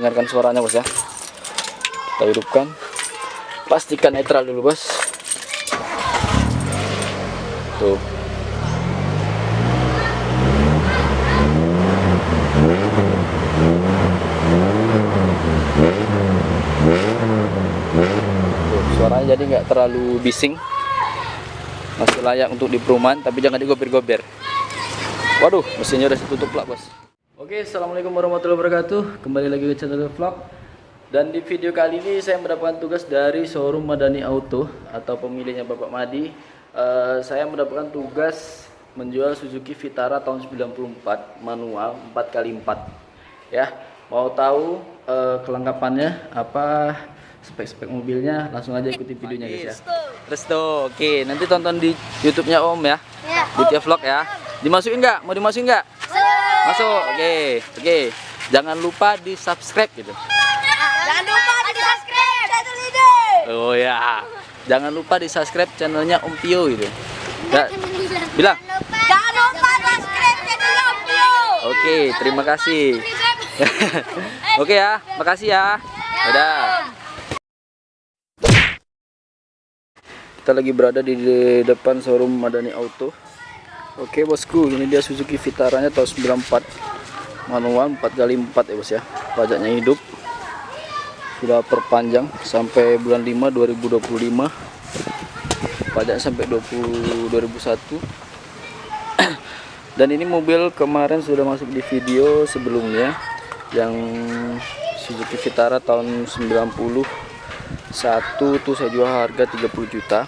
dengarkan suaranya bos ya. Kita hidupkan. Pastikan netral dulu bos. Tuh. Suaranya jadi nggak terlalu bising. Masih layak untuk di perumahan tapi jangan digober-gober. Waduh mesinnya udah tutup lah bos oke assalamualaikum warahmatullahi wabarakatuh. Kembali lagi ke channel vlog. Dan di video kali ini saya mendapatkan tugas dari showroom Madani Auto atau pemiliknya Bapak Madi. Eh, saya mendapatkan tugas menjual Suzuki Vitara tahun 94 manual 4x4 ya mau tahu eh, kelengkapannya apa spek-spek mobilnya? Langsung aja ikuti videonya guys ya. Resto. Oke. Nanti tonton di YouTube-nya Om ya. Ya. di vlog ya. Dimasukin nggak? Mau dimasukin nggak masuk oke oke. Jangan lupa di subscribe gitu. Jangan lupa di subscribe channel ini. oh ya. Jangan lupa di subscribe channelnya Om Pio gitu. Ya, bilang Jangan lupa subscribe channel Opio. oke terima kasih. Oke ya. Makasih ya. Dadah. Kita lagi berada di depan showroom Madani Auto Oke bosku ini dia Suzuki Vitaranya tahun 94 manual 4x4 ya bos ya. Pajaknya hidup. Sudah perpanjang sampai bulan 5 2025 pajak sampai 20 2001 dan ini mobil kemarin sudah masuk di video sebelumnya yang Suzuki Vitara tahun 90 satu. Tuh saya jual harga 30 juta.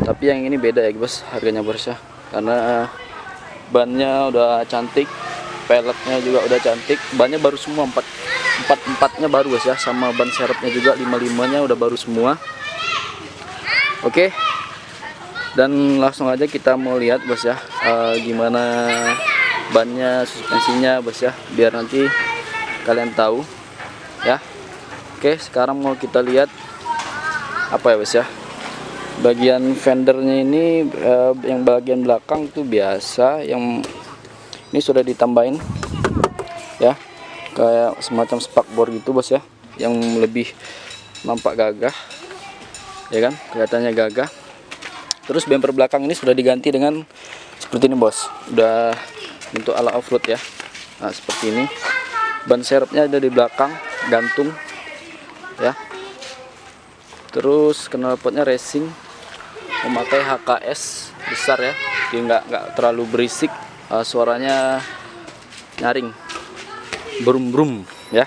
Tapi yang ini beda ya bos harganya bos ya karena bannya udah cantik peleknya juga udah cantik. Bannya baru semua empat empat empatnya baru bos ya sama ban serepnya juga lima limanya udah baru semua. Oke dan langsung aja kita mau lihat bos ya eh, gimana bannya suspensinya bos ya biar nanti kalian tahu ya. Oke sekarang mau kita lihat apa ya bos ya bagian fendernya ini eh, yang bagian belakang tuh biasa yang ini sudah ditambahin ya. Kayak semacam spakbor gitu bos ya. Yang lebih nampak gagah ya kan? Kelihatannya gagah. Terus bumper belakang ini sudah diganti dengan seperti ini bos. Udah untuk ala offroad ya. Nah seperti ini. Ban serepnya ada di belakang gantung ya. Terus knalpotnya racing memakai HKS besar ya dia nggak nggak terlalu berisik uh, suaranya nyaring brum brum ya.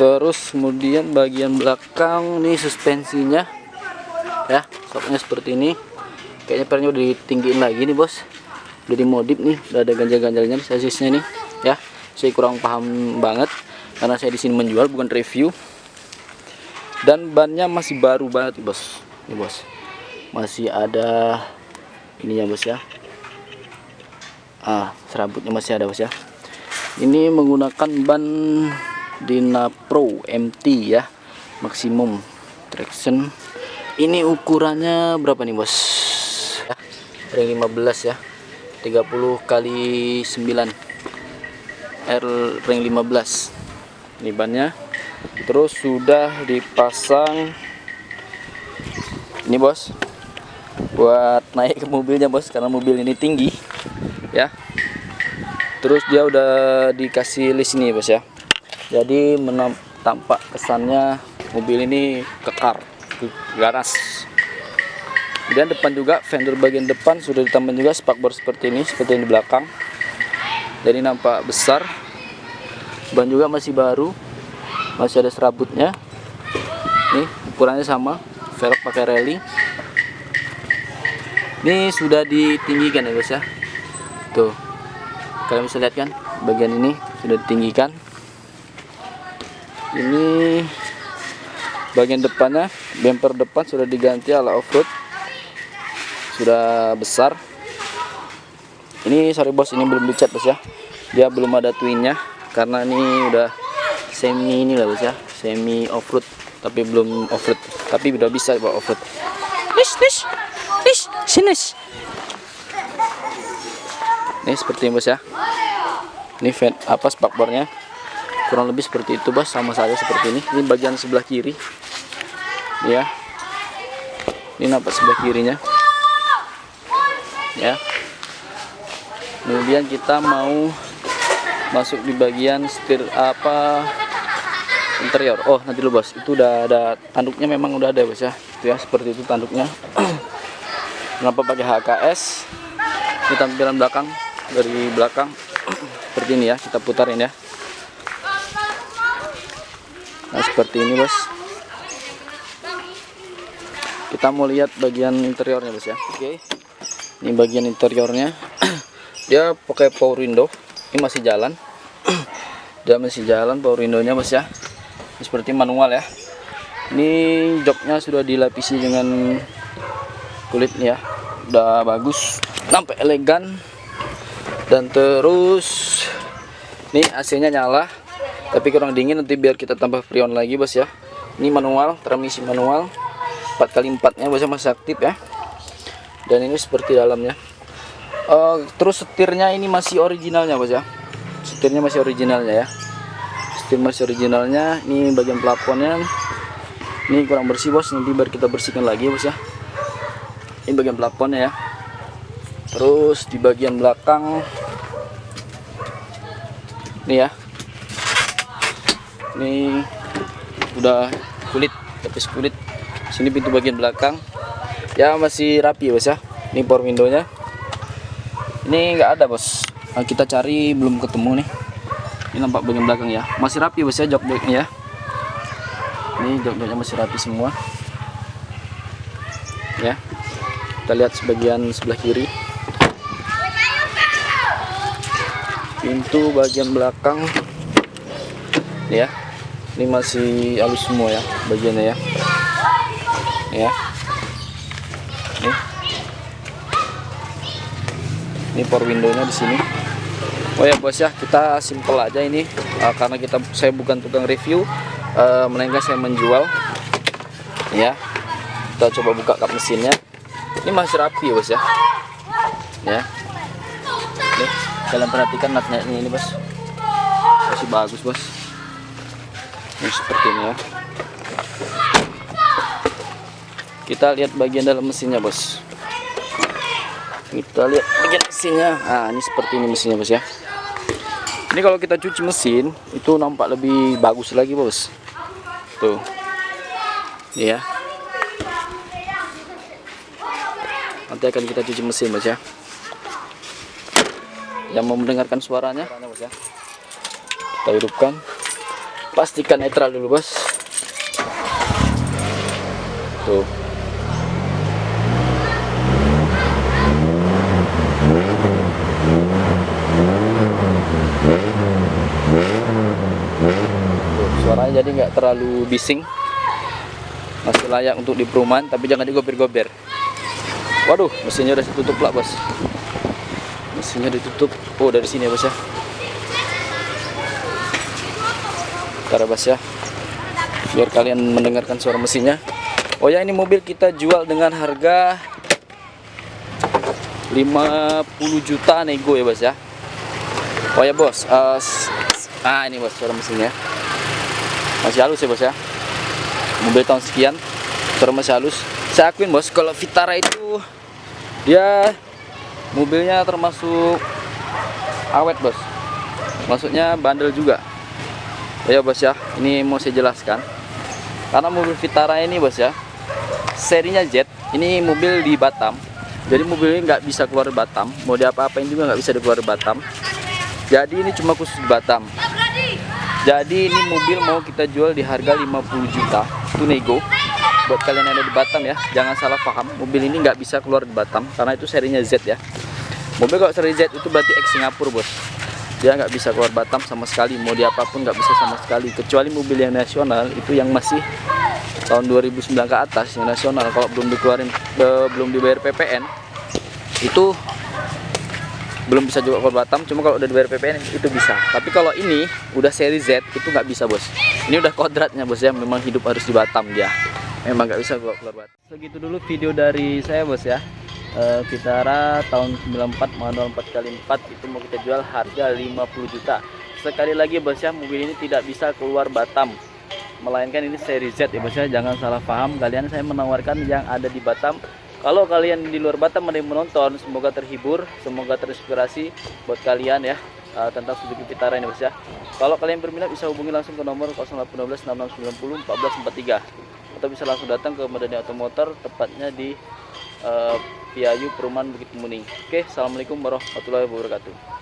Terus kemudian bagian belakang nih suspensinya ya soknya seperti ini. Kayaknya pernya udah ditinggiin lagi nih bos. Udah dimodif nih udah ada ganjal-ganjalnya sasisnya nih ya. Saya kurang paham banget karena saya di sini menjual bukan review. Dan bannya masih baru banget bos. Nih bos masih ada ininya bos ya. Ah serabutnya masih ada bos ya. Ini menggunakan ban Dina Pro MT ya maksimum traction. Ini ukurannya berapa nih bos? Ya, ring 15 ya 30 kali 9 R ring 15 ini bannya. Terus sudah dipasang. Ini bos buat naik ke mobilnya bos karena mobil ini tinggi ya. Terus dia udah dikasih list ini bos ya. Jadi tampak kesannya mobil ini kekar ke garas kemudian depan juga fender bagian depan sudah ditambah juga spakbor seperti ini seperti yang di belakang. Jadi nampak besar. Ban juga masih baru masih ada serabutnya. Nih ukurannya sama velg pakai rally ini sudah ditinggikan ya guys ya. Tuh. Kalian bisa lihat kan bagian ini sudah ditinggikan. Ini bagian depannya bumper depan sudah diganti ala offroad. Sudah besar. Ini sorry bos ini belum dicat bos ya. Dia belum ada twinnya karena ini udah semi ini lah bos ya. Semi offroad tapi belum offroad. Tapi udah bisa bawa offroad. Nish nish sini ini seperti ini bos ya. Ini fan apa spakbornya. Kurang lebih seperti itu bos. Sama saja seperti ini. Ini bagian sebelah kiri. Ya. Ini nampak sebelah kirinya. Ya. Kemudian kita mau masuk di bagian setir apa interior. Oh nanti dulu bos. Itu udah ada tanduknya memang udah ada bos ya. Itu ya seperti itu tanduknya kenapa pakai HKS ini tampilan belakang dari belakang. Seperti ini ya kita putarin ya. Nah seperti ini bos. Kita mau lihat bagian interiornya bos ya. Oke. Ini bagian interiornya. Dia pakai power window. Ini masih jalan. Dia masih jalan power window-nya bos ya. Ini seperti manual ya. Ini joknya sudah dilapisi dengan kulit ya. Udah bagus nampak elegan. Dan terus ini AC nya nyala tapi kurang dingin nanti biar kita tambah freon lagi bos ya. Ini manual transmisi manual 4 kali 4 nya bosnya masih aktif ya. Dan ini seperti dalamnya. Uh, terus setirnya ini masih originalnya bos ya. Setirnya masih originalnya ya. Setir masih originalnya ini bagian plafonnya ini kurang bersih bos nanti biar kita bersihkan lagi bos ya ini bagian plafonnya ya. Terus di bagian belakang ini ya. Ini udah kulit tapis kulit. Sini pintu bagian belakang. Ya masih rapi bos ya. Ini power windownya. Ini enggak ada bos. Nah, kita cari belum ketemu nih. Ini nampak bagian belakang ya. Masih rapi bos ya jok joknya ya. Ini jok joknya masih rapi semua. Ya kita lihat sebagian sebelah kiri. Pintu bagian belakang. Ya. Ini masih halus semua ya bagiannya ya. Ya. Ini ini power windownya di sini. Oh ya bos ya kita simple aja ini. Uh, karena kita saya bukan tukang review. Uh, melainkan saya menjual. Ya. Kita coba buka kap mesinnya ini masih rapi ya bos ya? Ya. Ini kalian perhatikan natnya ini bos. Masih bagus bos. Ini seperti ini ya. Kita lihat bagian dalam mesinnya bos. Kita lihat bagian mesinnya. Nah ini seperti ini mesinnya bos ya. Ini kalau kita cuci mesin itu nampak lebih bagus lagi bos. Tuh. Ya nanti akan kita cuci mesin bos ya. Yang mau mendengarkan suaranya ya kita hidupkan. Pastikan netral dulu bos. Tuh, suaranya jadi nggak terlalu bising. Masih layak untuk di perumahan tapi jangan digober-gober waduh mesinnya udah ditutup lah bos. Mesinnya ditutup. Oh dari sini ya bos ya? Bentar ya, bos ya. Biar kalian mendengarkan suara mesinnya. Oh ya ini mobil kita jual dengan harga 50 juta nego ya bos ya? Oh ya bos uh, ah ini bos suara mesinnya. Masih halus ya bos ya? Mobil tahun sekian suara masih halus. Saya akuin bos kalau Vitara itu dia mobilnya termasuk awet bos. Maksudnya bandel juga. Ya bos ya. Ini mau saya jelaskan. Karena mobil Vitara ini bos ya serinya Z ini mobil di Batam. Jadi mobil ini nggak bisa keluar Batam. Mau diapa-apain juga nggak bisa keluar Batam. Jadi ini cuma khusus di Batam. Jadi ini mobil mau kita jual di harga 50 juta. Itu nego buat kalian yang ada di Batam ya jangan salah paham. Mobil ini nggak bisa keluar di Batam karena itu serinya Z ya. Mobil kalau seri Z itu berarti X Singapura bos. Dia nggak bisa keluar Batam sama sekali mau di apa pun nggak bisa sama sekali. Kecuali mobil yang nasional itu yang masih tahun 2009 ke atas yang nasional. Kalau belum dikeluarin eh, belum dibayar PPN itu belum bisa juga keluar Batam. Cuma kalau udah dibayar PPN itu bisa. Tapi kalau ini udah seri Z itu nggak bisa bos. Ini udah kodratnya bos ya. Memang hidup harus di Batam dia memang nggak bisa keluar, keluar Batam segitu dulu video dari saya bos ya. Vitara tahun 94 manual 4x4 itu mau kita jual harga 50 juta. Sekali lagi bos ya mobil ini tidak bisa keluar Batam. Melainkan ini seri Z ya bos ya. Jangan salah paham kalian saya menawarkan yang ada di Batam. Kalau kalian di luar Batam ada yang menonton semoga terhibur semoga terinspirasi buat kalian ya uh, tentang Suzuki Vitara ini bos ya. Kalau kalian berminat bisa hubungi langsung ke nomor 0812 6690 1443 atau bisa langsung datang ke Madani Automotor tepatnya di uh, Piayu Perumahan Bukit Muning oke Assalamualaikum warahmatullahi wabarakatuh